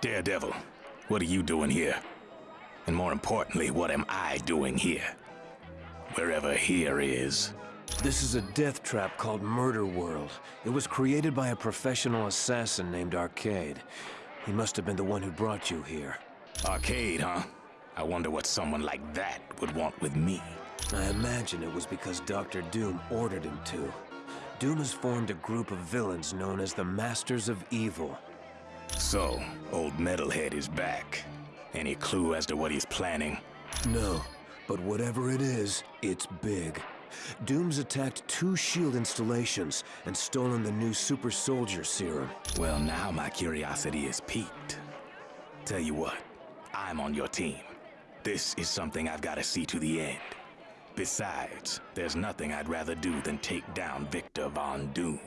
Daredevil, what are you doing here? And more importantly, what am I doing here? Wherever here is. This is a death trap called Murder World. It was created by a professional assassin named Arcade. He must have been the one who brought you here. Arcade, huh? I wonder what someone like that would want with me. I imagine it was because Dr. Doom ordered him to. Doom has formed a group of villains known as the Masters of Evil. So, old Metalhead is back. Any clue as to what he's planning? No, but whatever it is, it's big. Doom's attacked two S.H.I.E.L.D. installations and stolen the new Super Soldier Serum. Well, now my curiosity is piqued. Tell you what, I'm on your team. This is something I've got to see to the end. Besides, there's nothing I'd rather do than take down Victor Von Doom.